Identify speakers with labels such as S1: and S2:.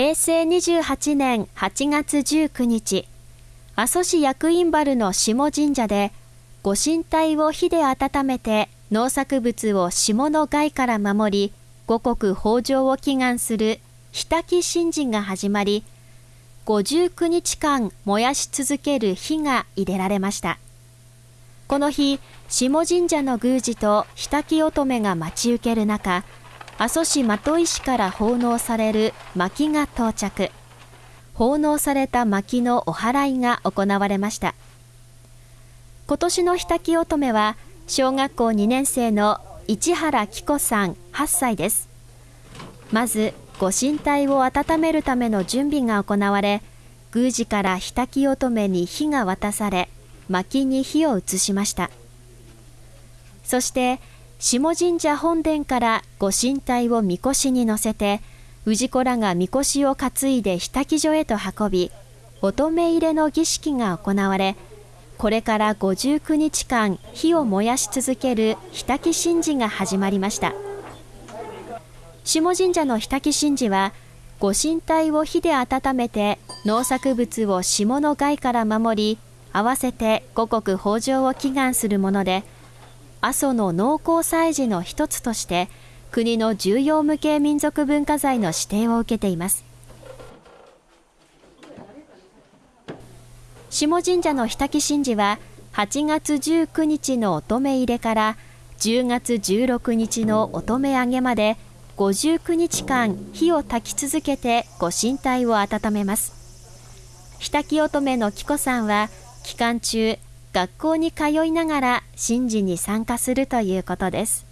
S1: 平成28年8月19日、阿蘇市役員原の下神社で、ご神体を火で温めて農作物を霜の害から守り、五穀豊穣を祈願する火焚き神事が始まり、59日間燃やし続ける火が入れられました。この日、下神社の宮司と火焚き乙女が待ち受ける中、阿蘇市的石から奉納される薪が到着。奉納された薪のお祓いが行われました。今年の火焚き乙女は、小学校2年生の市原紀子さん8歳です。まず、ご神体を温めるための準備が行われ、宮司から火焚き乙女に火が渡され、薪に火を移しました。そして、下神社本殿からご神体をみこしに乗せて、氏子らがみこしを担いで火焚所へと運び、乙女入れの儀式が行われ、これから59日間火を燃やし続ける火焚神事が始まりました。下神社の火焚神事は、ご神体を火で温めて農作物を霜の害から守り、合わせて五穀豊穣を祈願するもので、阿蘇の農耕祭事の一つとして国の重要無形民族文化財の指定を受けています。下神社の火焚き神事は8月19日の乙女入れから10月16日の乙女揚げまで59日間火を焚き続けてご神体を温めます。火焚き乙女の紀子さんは期間中学校に通いながら神事に参加するということです。